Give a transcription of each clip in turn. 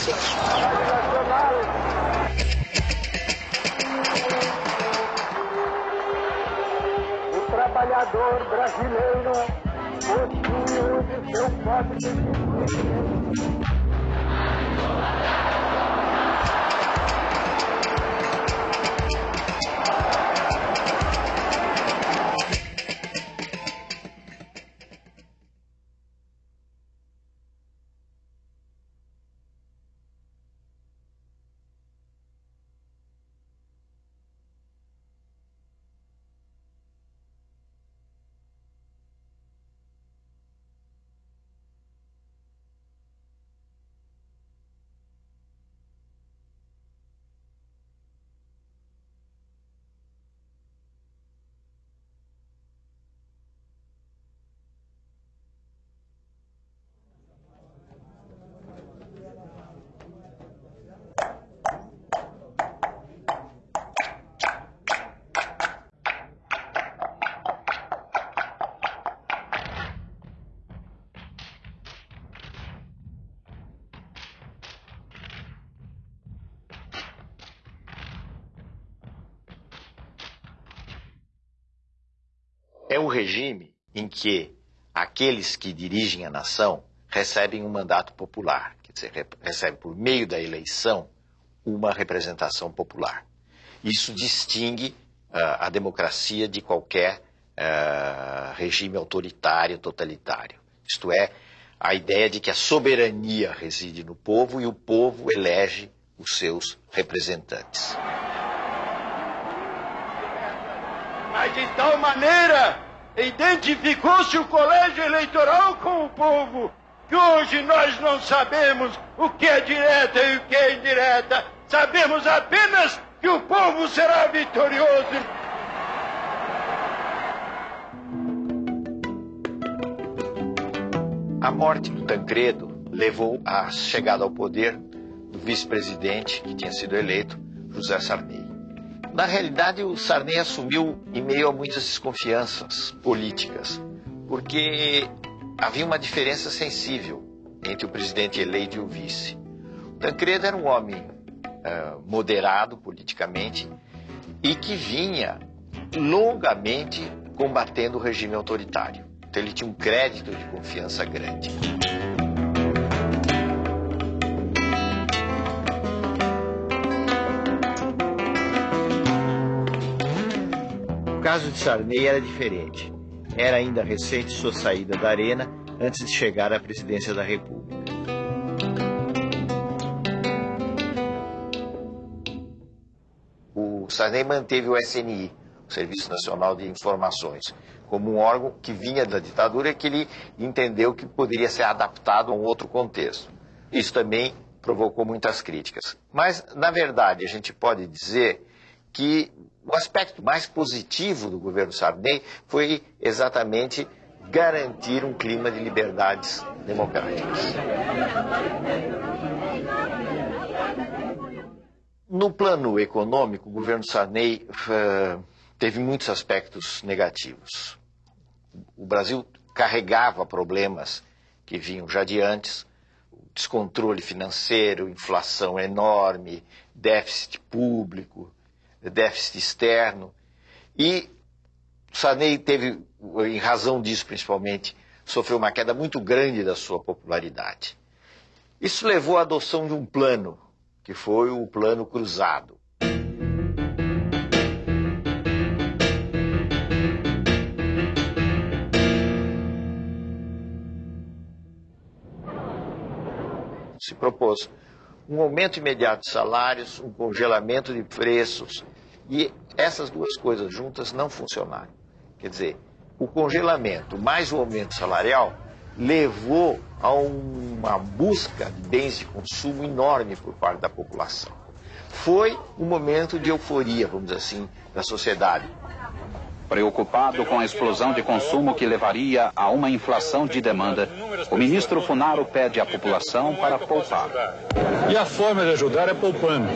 O trabalhador brasileiro possui de seu código regime em que aqueles que dirigem a nação recebem um mandato popular, quer dizer, recebem por meio da eleição uma representação popular. Isso distingue uh, a democracia de qualquer uh, regime autoritário, totalitário. Isto é, a ideia de que a soberania reside no povo e o povo elege os seus representantes. Mas de tal maneira identificou-se o colégio eleitoral com o povo, que hoje nós não sabemos o que é direta e o que é indireta. Sabemos apenas que o povo será vitorioso. A morte do Tancredo levou à chegada ao poder do vice-presidente que tinha sido eleito, José Sarney. Na realidade, o Sarney assumiu em meio a muitas desconfianças políticas, porque havia uma diferença sensível entre o presidente eleito e o vice. O Tancredo era um homem uh, moderado politicamente e que vinha longamente combatendo o regime autoritário. Então ele tinha um crédito de confiança grande. Caso de Sarney era diferente. Era ainda recente sua saída da arena antes de chegar à presidência da República. O Sarney manteve o SNI, o Serviço Nacional de Informações, como um órgão que vinha da ditadura e que ele entendeu que poderia ser adaptado a um outro contexto. Isso também provocou muitas críticas. Mas, na verdade, a gente pode dizer que o aspecto mais positivo do governo Sarney foi exatamente garantir um clima de liberdades democráticas. No plano econômico, o governo Sarney uh, teve muitos aspectos negativos. O Brasil carregava problemas que vinham já de antes, descontrole financeiro, inflação enorme, déficit público, déficit externo. E Sarney teve, em razão disso principalmente, sofreu uma queda muito grande da sua popularidade. Isso levou à adoção de um plano, que foi o Plano Cruzado. Se propôs um aumento imediato de salários, um congelamento de preços. E essas duas coisas juntas não funcionaram. Quer dizer, o congelamento mais o aumento salarial levou a uma busca de bens de consumo enorme por parte da população. Foi um momento de euforia, vamos dizer assim, da sociedade. Preocupado com a explosão de consumo que levaria a uma inflação de demanda, o ministro Funaro pede à população para poupar. E a forma de ajudar é poupando.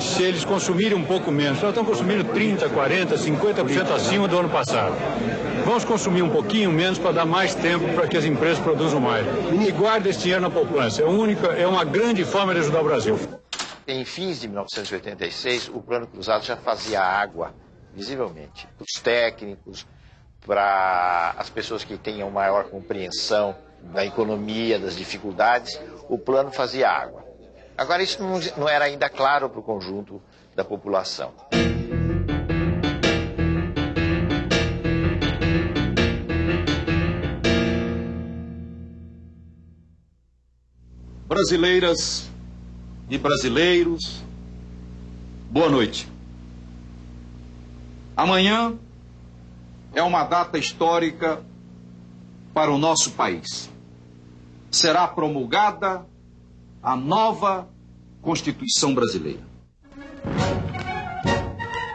Se eles consumirem um pouco menos, nós estamos consumindo 30%, 40%, 50% acima do ano passado. Vamos consumir um pouquinho menos para dar mais tempo para que as empresas produzam mais. E guarda esse dinheiro na poupança. É, única, é uma grande forma de ajudar o Brasil. Em fins de 1986, o Plano Cruzado já fazia água, visivelmente, para os técnicos, para as pessoas que tenham maior compreensão da economia, das dificuldades, o plano fazia água. Agora, isso não, era ainda claro para o conjunto da população. Brasileiras e brasileiros, boa noite. Amanhã é uma data histórica para o nosso país. Será promulgada a nova Constituição Brasileira.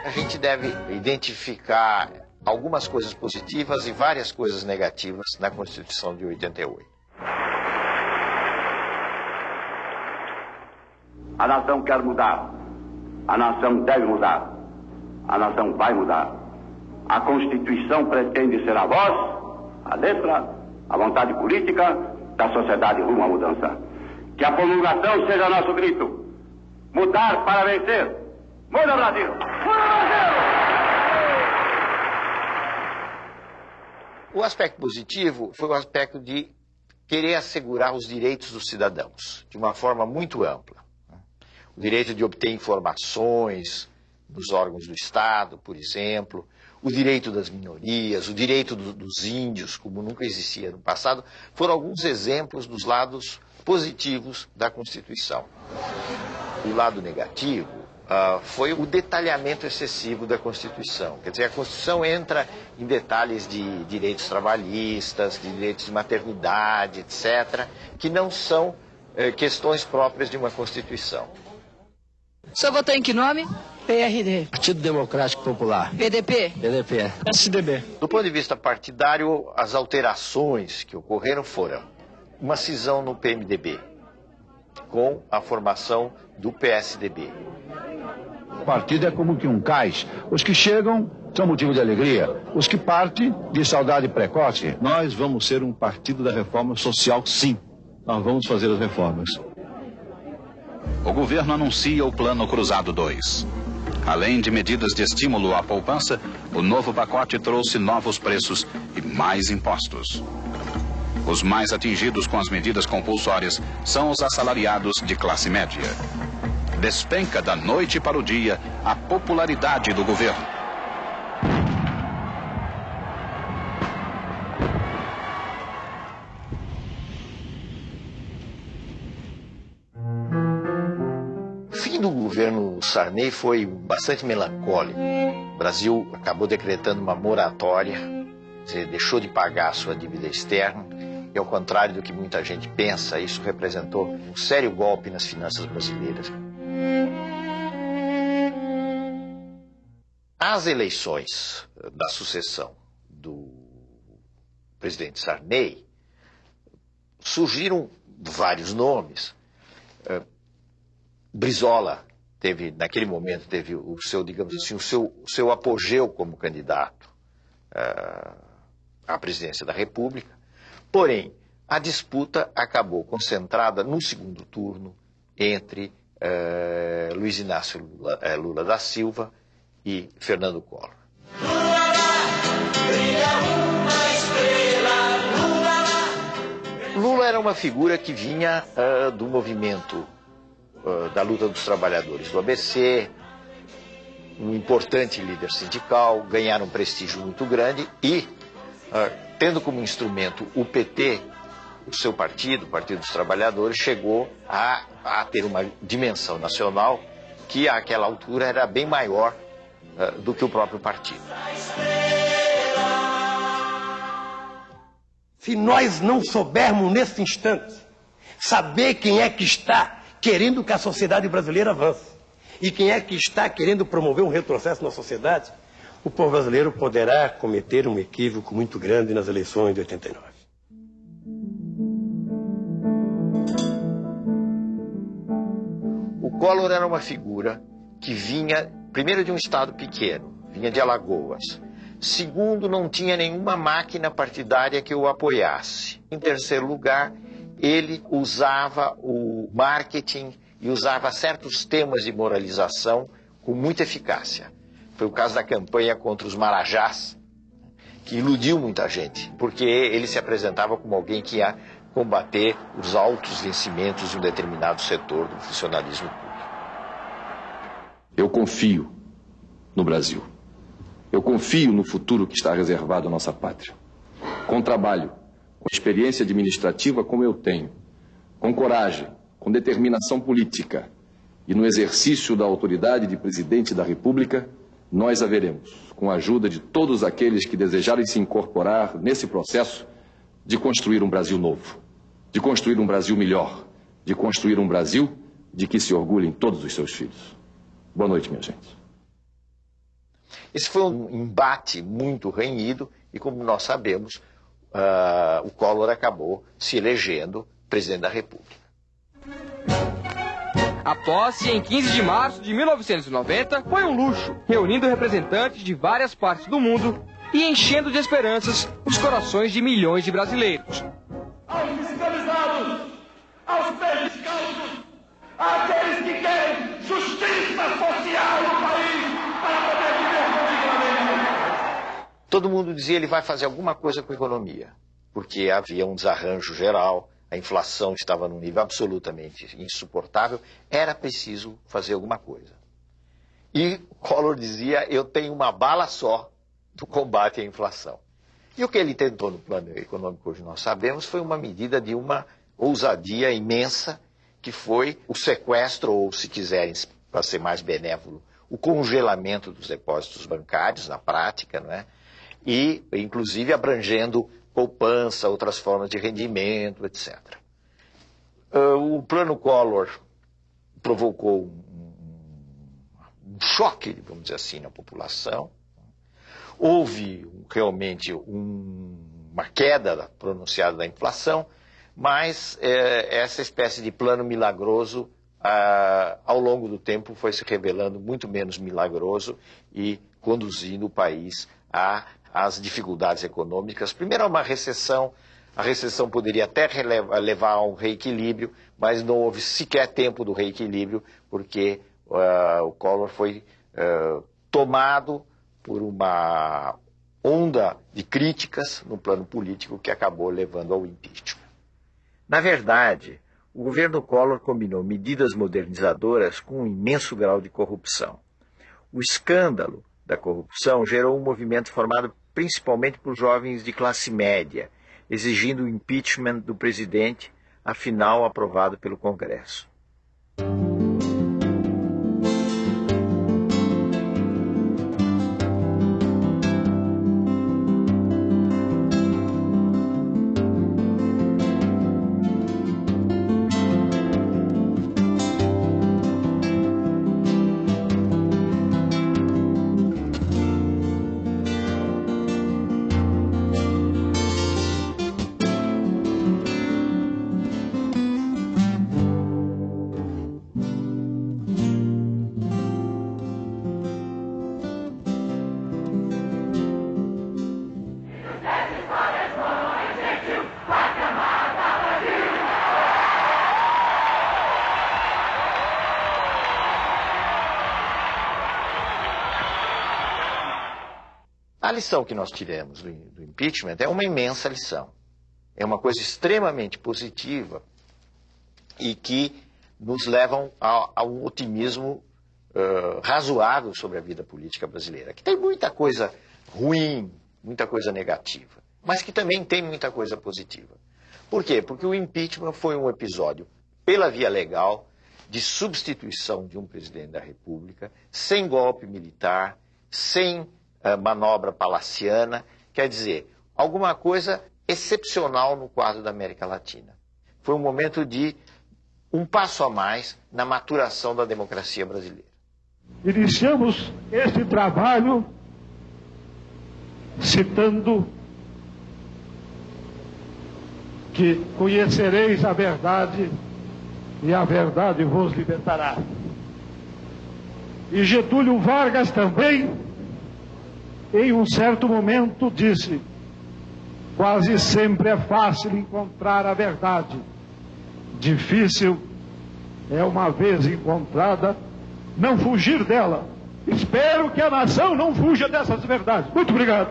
A gente deve identificar algumas coisas positivas e várias coisas negativas na Constituição de 88. A nação quer mudar. A nação deve mudar. A nação vai mudar. A Constituição pretende ser a voz, a letra, a vontade política da sociedade rumo à mudança. Que a promulgação seja nosso grito. Mudar para vencer. Muda Brasil! Muda Brasil! O aspecto positivo foi o aspecto de querer assegurar os direitos dos cidadãos de uma forma muito ampla o direito de obter informações dos órgãos do Estado, por exemplo, o direito das minorias, o direito do, dos índios, como nunca existia no passado, foram alguns exemplos dos lados positivos da Constituição. O lado negativo uh, foi o detalhamento excessivo da Constituição. Quer dizer, a Constituição entra em detalhes de direitos trabalhistas, de direitos de maternidade, etc., que não são eh, questões próprias de uma Constituição. O senhor votou em que nome? PRD. Partido Democrático Popular. PDP? PDP. SDB. Do ponto de vista partidário, as alterações que ocorreram foram uma cisão no PMDB, com a formação do PSDB. O partido é como que um cais. Os que chegam são motivo de alegria. Os que partem, de saudade precoce. Nós vamos ser um partido da reforma social, sim. Nós vamos fazer as reformas o governo anuncia o Plano Cruzado 2. Além de medidas de estímulo à poupança, o novo pacote trouxe novos preços e mais impostos. Os mais atingidos com as medidas compulsórias são os assalariados de classe média. Despenca da noite para o dia a popularidade do governo. governo Sarney foi bastante melancólico. O Brasil acabou decretando uma moratória, dizer, deixou de pagar a sua dívida externa, e ao contrário do que muita gente pensa, isso representou um sério golpe nas finanças brasileiras. As eleições da sucessão do presidente Sarney surgiram vários nomes. Eh, Brizola teve, naquele momento, teve o seu, digamos assim, o seu, o seu apogeu como candidato uh, à presidência da República. Porém, a disputa acabou concentrada no segundo turno entre uh, Luiz Inácio Lula, uh, Lula, da Silva e Fernando Collor. Lula era uma figura que vinha do movimento eh, da luta dos trabalhadores do ABC, um importante líder sindical, ganharam um prestígio muito grande e, uh, tendo como instrumento o PT, o seu partido, o Partido dos Trabalhadores, chegou a, a ter uma dimensão nacional que àquela altura era bem maior uh, do que o próprio partido. Se nós não soubermos nesse instante saber quem é que está querendo que a sociedade brasileira avance. E quem é que está querendo promover um retrocesso na sociedade? O povo brasileiro poderá cometer um equívoco muito grande nas eleições de 89. O Collor era uma figura que vinha, primeiro, de um estado pequeno, vinha de Alagoas. Segundo, não tinha nenhuma máquina partidária que o apoiasse. Em terceiro lugar, ele usava o marketing e usava certos temas de moralização com muita eficácia. Foi o caso da campanha contra os marajás, que iludiu muita gente, porque ele se apresentava como alguém que ia combater os altos vencimentos de um determinado setor do funcionalismo público. Eu confio no Brasil. Eu confio no futuro que está reservado à nossa pátria. Com trabalho, com experiência administrativa como eu tenho, com coragem, com determinação política e no exercício da autoridade de presidente da República, nós haveremos, com a ajuda de todos aqueles que desejarem se incorporar nesse processo, de construir um Brasil novo, de construir um Brasil melhor, de construir um Brasil de que se orgulhem todos os seus filhos. Boa noite, minha gente. Esse foi um embate muito renhido e, como nós sabemos, uh, o Collor acabou se elegendo presidente da República. A posse, em 15 de março de 1990, foi um luxo, reunindo representantes de várias partes do mundo e enchendo de esperanças os corações de milhões de brasileiros. Aos fiscalizados, aos descalços, àqueles que querem justiça social no país para poder viver dignamente. Todo mundo dizia ele vai fazer alguma coisa com a economia, porque havia um desarranjo geral a inflação estava num nível absolutamente insuportável, era preciso fazer alguma coisa. E Collor dizia: eu tenho uma bala só do combate à inflação. E o que ele tentou no plano econômico, hoje nós sabemos, foi uma medida de uma ousadia imensa, que foi o sequestro, ou se quiserem, para ser mais benévolo, o congelamento dos depósitos bancários, na prática, não é? e inclusive abrangendo poupança, outras formas de rendimento, etc. Uh, o plano Collor provocou um, um, choque, vamos dizer assim, na população. Houve realmente um, uma queda pronunciada da inflação, mas é, essa espécie de plano milagroso, ah, ao longo do tempo, foi se revelando muito menos milagroso e conduzindo o país a as dificuldades econômicas. Primeiro, uma recessão. A recessão poderia até levar a um reequilíbrio, mas não houve sequer tempo do reequilíbrio, porque uh, o Collor foi uh, tomado por uma onda de críticas no plano político que acabou levando ao impeachment. Na verdade, o governo Collor combinou medidas modernizadoras com um imenso grau de corrupção. O escândalo da corrupção gerou um movimento formado principalmente por jovens de classe média, exigindo o impeachment do presidente, afinal aprovado pelo Congresso. Lição que nós tiramos do, do impeachment é uma imensa lição. É uma coisa extremamente positiva e que nos levam a, a um otimismo uh, razoável sobre a vida política brasileira, que tem muita coisa ruim, muita coisa negativa, mas que também tem muita coisa positiva. Por quê? Porque o impeachment foi um episódio, pela via legal, de substituição de um presidente da República, sem golpe militar, sem manobra palaciana, quer dizer, alguma coisa excepcional no quadro da América Latina. Foi um momento de um passo a mais na maturação da democracia brasileira. Iniciamos este trabalho citando que conhecereis a verdade e a verdade vos libertará. E Getúlio Vargas também em um certo momento disse: quase sempre é fácil encontrar a verdade, difícil é uma vez encontrada não fugir dela. Espero que a nação não fuja dessas verdades. Muito obrigado.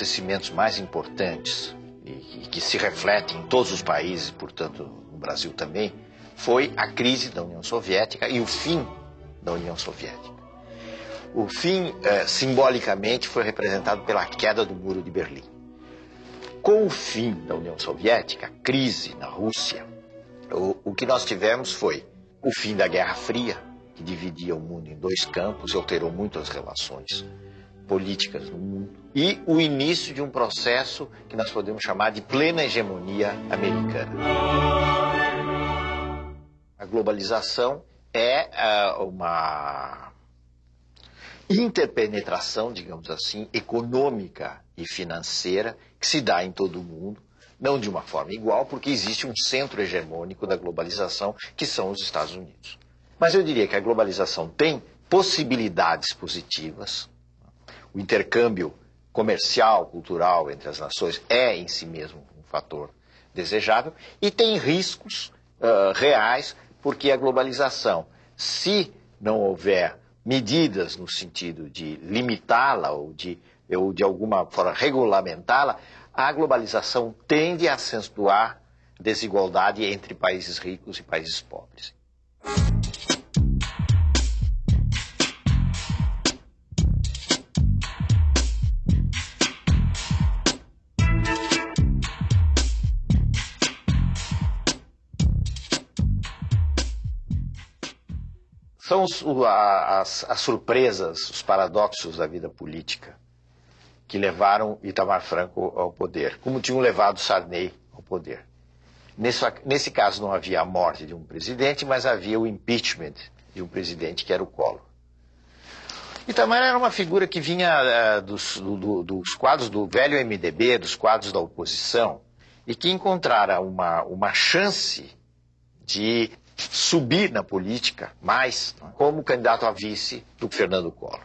Acontecimentos mais importantes e, e que se reflete em todos os países, portanto no Brasil também, foi a crise da União Soviética e o fim da União Soviética. O fim, eh, simbolicamente, foi representado pela queda do Muro de Berlim. Com o fim da União Soviética, a crise na Rússia, o, o que nós tivemos foi o fim da Guerra Fria, que dividia o mundo em dois campos e alterou muito as relações políticas no mundo, e o início de um processo que nós podemos chamar de plena hegemonia americana. A globalização é uh, uma interpenetração, digamos assim, econômica e financeira que se dá em todo o mundo, não de uma forma igual, porque existe um centro hegemônico da globalização, que são os Estados Unidos. Mas eu diria que a globalização tem possibilidades positivas. O intercâmbio comercial, cultural entre as nações é em si mesmo um fator desejável e tem riscos uh, reais, porque a globalização, se não houver medidas no sentido de limitá-la ou de, ou de alguma forma regulamentá-la, a globalização tende a acentuar desigualdade entre países ricos e países pobres. São os, as, as surpresas, os paradoxos da vida política que levaram Itamar Franco ao poder, como tinham levado Sarney ao poder. Nesse, nesse caso não havia a morte de um presidente, mas havia o impeachment de um presidente que era o Collor. Itamar era uma figura que vinha uh, dos, do, dos, quadros do velho MDB, dos quadros da oposição, e que encontrara uma, uma chance de subir na política mais como candidato a vice do Fernando Collor.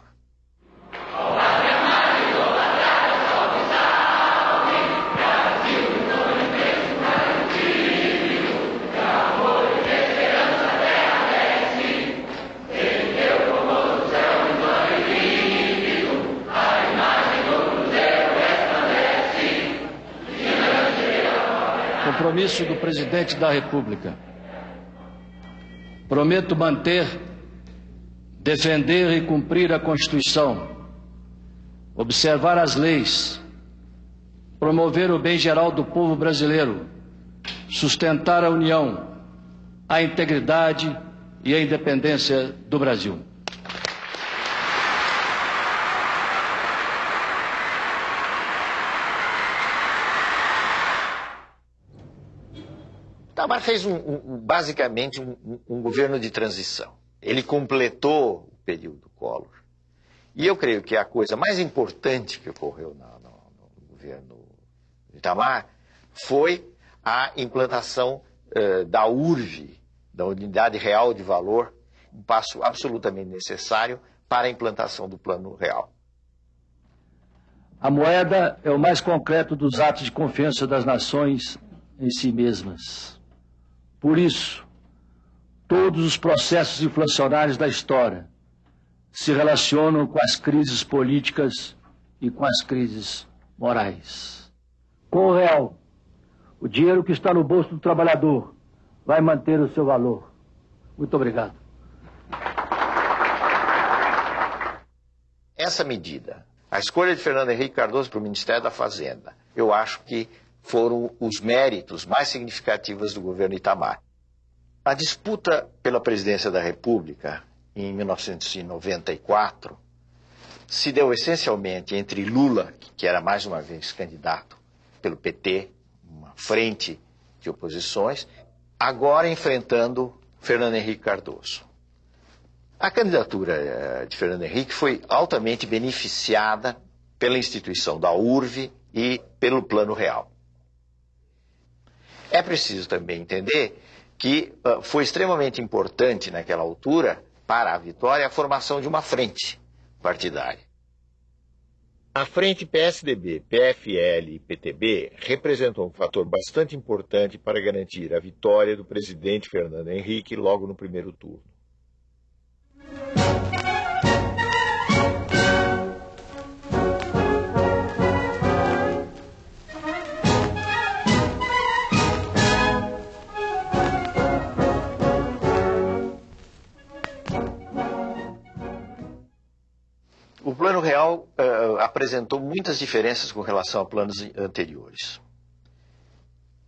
Compromisso do presidente da República Prometo manter, defender e cumprir a Constituição, observar as leis, promover o bem geral do povo brasileiro, sustentar a união, a integridade e a independência do Brasil. Itamar fez um, um, basicamente um, um, governo de transição. Ele completou o período Collor. E eu creio que a coisa mais importante que ocorreu no, no, no governo Itamar foi a implantação uh, da URV, da Unidade Real de Valor, um passo absolutamente necessário para a implantação do Plano Real. A moeda é o mais concreto dos atos de confiança das nações em si mesmas. Por isso, todos os processos inflacionários da história se relacionam com as crises políticas e com as crises morais. Com o real, o dinheiro que está no bolso do trabalhador vai manter o seu valor. Muito obrigado. Essa medida, a escolha de Fernando Henrique Cardoso para o Ministério da Fazenda, eu acho que foram os méritos mais significativos do governo Itamar. A disputa pela presidência da República, em 1994, se deu essencialmente entre Lula, que era mais uma vez candidato pelo PT, uma frente de oposições, agora enfrentando Fernando Henrique Cardoso. A candidatura eh, de Fernando Henrique foi altamente beneficiada pela instituição da URV e pelo Plano Real. É preciso também entender que uh, foi extremamente importante naquela altura para a vitória a formação de uma frente partidária. A frente PSDB, PFL e PTB representou um fator bastante importante para garantir a vitória do presidente Fernando Henrique logo no primeiro turno. Plano Real uh, apresentou muitas diferenças com relação a planos anteriores.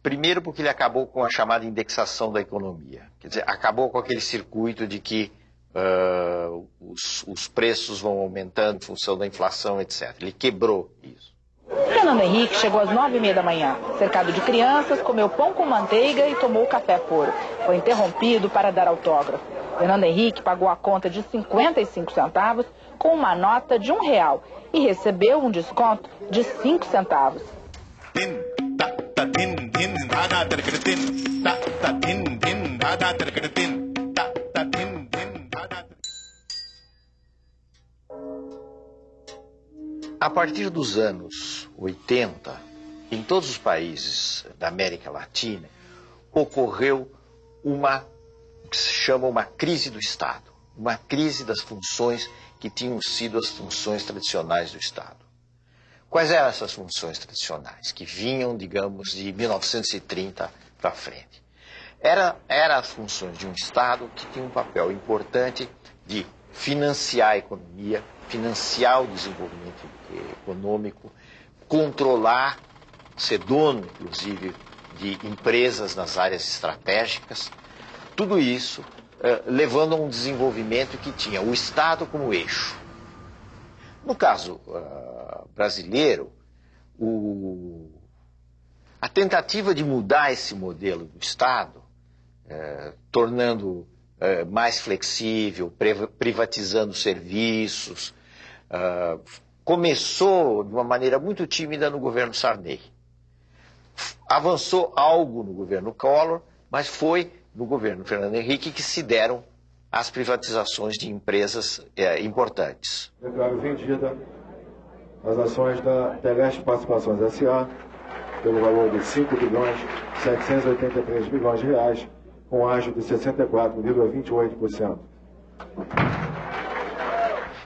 Primeiro, porque ele acabou com a chamada indexação da economia. Quer dizer, acabou com aquele circuito de que uh, os, os preços vão aumentando em função da inflação, etc. Ele quebrou isso. Fernando Henrique chegou às nove e meia da manhã. Cercado de crianças, comeu pão com manteiga e tomou café puro. Foi interrompido para dar autógrafo. Fernando Henrique pagou a conta de 55 centavos com uma nota de um real e recebeu um desconto de cinco centavos. A partir dos anos 80, em todos os países da América Latina, ocorreu uma que se chama uma crise do Estado, uma crise das funções que tinham sido as funções tradicionais do Estado. Quais eram essas funções tradicionais, que vinham, digamos, de 1930 para frente? Era, eram as funções de um Estado que tinha um papel importante de financiar a economia, financiar o desenvolvimento econômico, controlar, ser dono, inclusive, de empresas nas áreas estratégicas. Tudo isso eh, levando a um desenvolvimento que tinha o Estado como eixo. No caso uh, brasileiro, o... a tentativa de mudar esse modelo do Estado, uh, tornando mais flexível, privatizando serviços, começou de uma maneira muito tímida no governo Sarney. Avançou algo no governo Collor, mas foi no governo Fernando Henrique que se deram as privatizações de empresas é, importantes. Declaro vendida as ações da Teleste Participações S.A. pelo valor de 5 bilhões 783 milhões de reais, com ágio de 64,28%.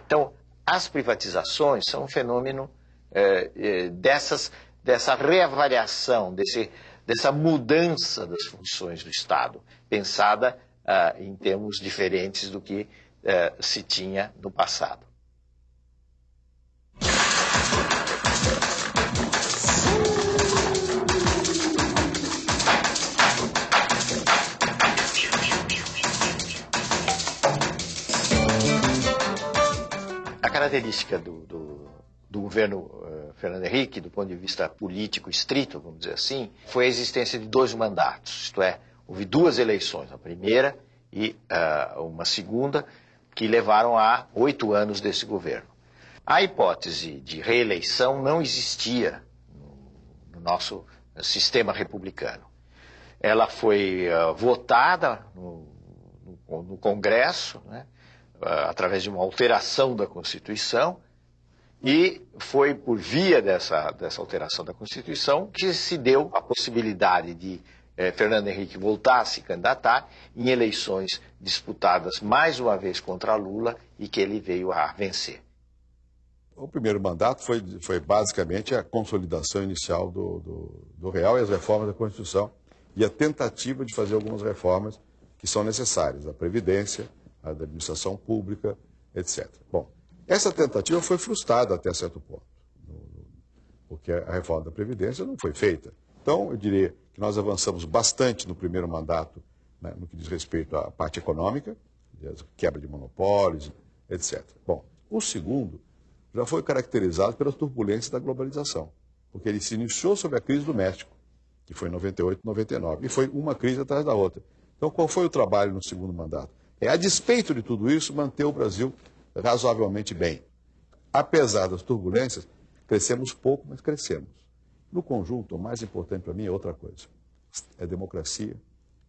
Então, as privatizações são um fenômeno é, é, dessas, dessa reavaliação, desse, dessa mudança das funções do Estado, pensada uh, em termos diferentes do que uh, se tinha no passado. A característica do, do, do governo uh, Fernando Henrique, do ponto de vista político estrito, vamos dizer assim, foi a existência de dois mandatos, isto é, houve duas eleições, a primeira e uh, uma segunda, que levaram a oito anos desse governo. A hipótese de reeleição não existia no, no nosso sistema republicano. Ela foi uh, votada no, no, Congresso, né, através de uma alteração da Constituição, e foi por via dessa, dessa alteração da Constituição que se deu a possibilidade de eh, Fernando Henrique voltar a se candidatar em eleições disputadas mais uma vez contra Lula e que ele veio a vencer. O primeiro mandato foi, foi basicamente a consolidação inicial do, do, do Real e as reformas da Constituição e a tentativa de fazer algumas reformas que são necessárias, a Previdência, a da administração pública, etc. Bom, essa tentativa foi frustrada até certo ponto, porque a reforma da Previdência não foi feita. Então, eu diria que nós avançamos bastante no primeiro mandato, né, no que diz respeito à parte econômica, quebra de monopólios, etc. Bom, o segundo já foi caracterizado pelas turbulências da globalização, porque ele se iniciou sob a crise do México, que foi em 98, 99, e foi uma crise atrás da outra. Então, qual foi o trabalho no segundo mandato? é, a despeito de tudo isso, manter o Brasil razoavelmente bem. Apesar das turbulências, crescemos pouco, mas crescemos. No conjunto, o mais importante para mim é outra coisa: é democracia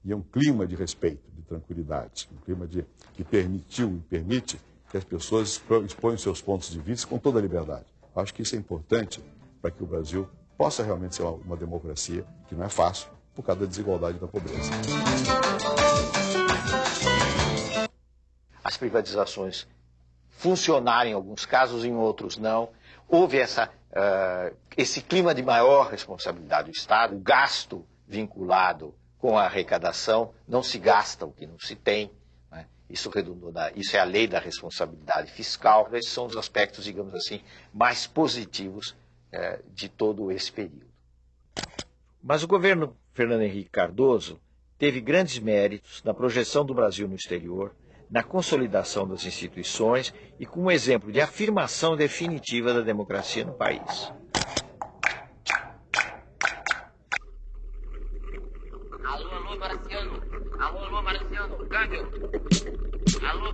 e é um clima de respeito, de tranquilidade, um clima de, que permitiu e permite que as pessoas exponham seus pontos de vista com toda a liberdade. Acho que isso é importante para que o Brasil possa realmente ser uma, uma democracia, que não é fácil, por causa da desigualdade e da pobreza. As privatizações funcionaram em alguns casos, em outros não. Houve essa, uh, esse clima de maior responsabilidade do Estado, o gasto vinculado com a arrecadação, não se gasta o que não se tem. Né? Isso, redundou na, isso é a lei da responsabilidade fiscal. Esses são os aspectos, digamos assim, mais positivos uh, de todo esse período. Mas o governo Fernando Henrique Cardoso teve grandes méritos na projeção do Brasil no exterior, na consolidação das instituições e como exemplo de afirmação definitiva da democracia no país. Alô, alô, Marciano. Alô, alô, Marciano. Câmbio. Alô,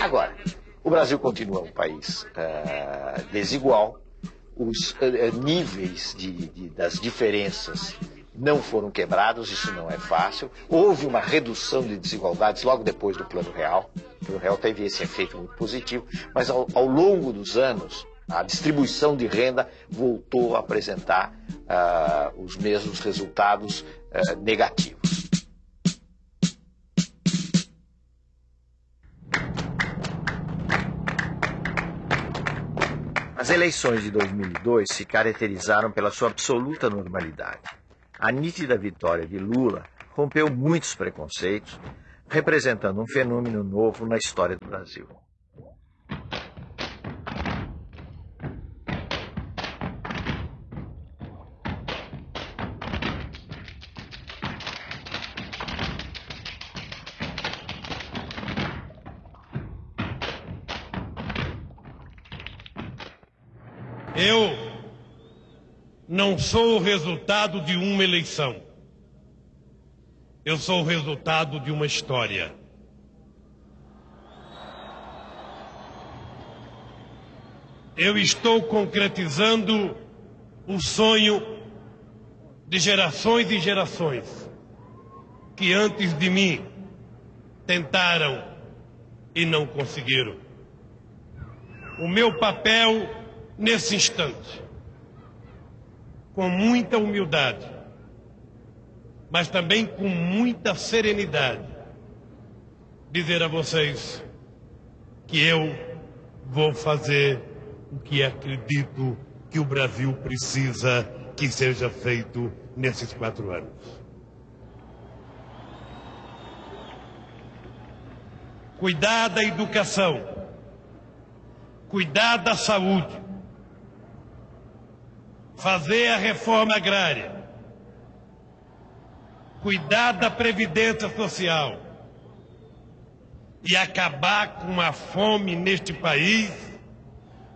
Agora, o Brasil continua um país uh, desigual, os uh, níveis de, de, das diferenças não foram quebrados, isso não é fácil. Houve uma redução de desigualdades logo depois do Plano Real. O Plano Real teve esse efeito muito positivo, mas ao, ao longo dos anos, a distribuição de renda voltou a apresentar uh, os mesmos resultados uh, negativos. As eleições de 2002 se caracterizaram pela sua absoluta normalidade. A nítida vitória de Lula rompeu muitos preconceitos, representando um fenômeno novo na história do Brasil. Não sou o resultado de uma eleição. Eu sou o resultado de uma história. Eu estou concretizando o sonho de gerações e gerações que antes de mim tentaram e não conseguiram. O meu papel nesse instante com muita humildade, mas também com muita serenidade, dizer a vocês que eu vou fazer o que acredito que o Brasil precisa que seja feito nesses quatro anos. Cuidar da educação, cuidar da saúde, fazer a reforma agrária, cuidar da previdência social. E acabar com a fome neste país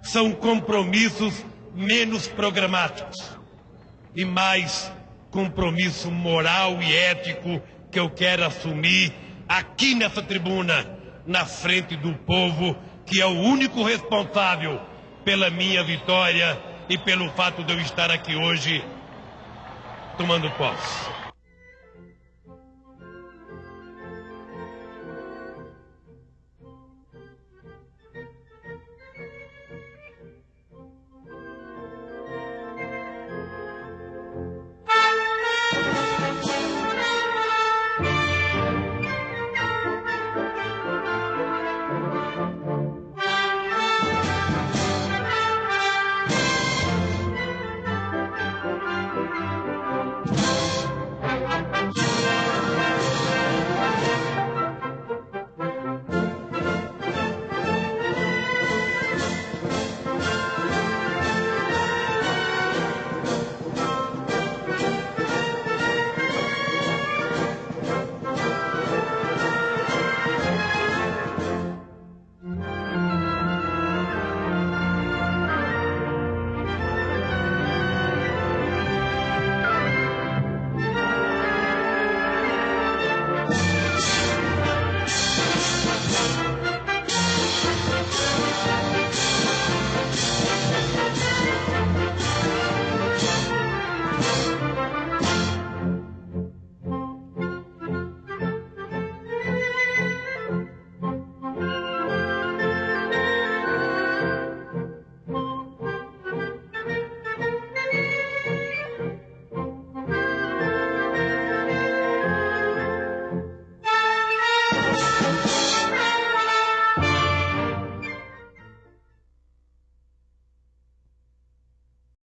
são compromissos menos programáticos e mais compromisso moral e ético que eu quero assumir aqui nessa tribuna, na frente do povo, que é o único responsável pela minha vitória e pelo fato de eu estar aqui hoje tomando posse.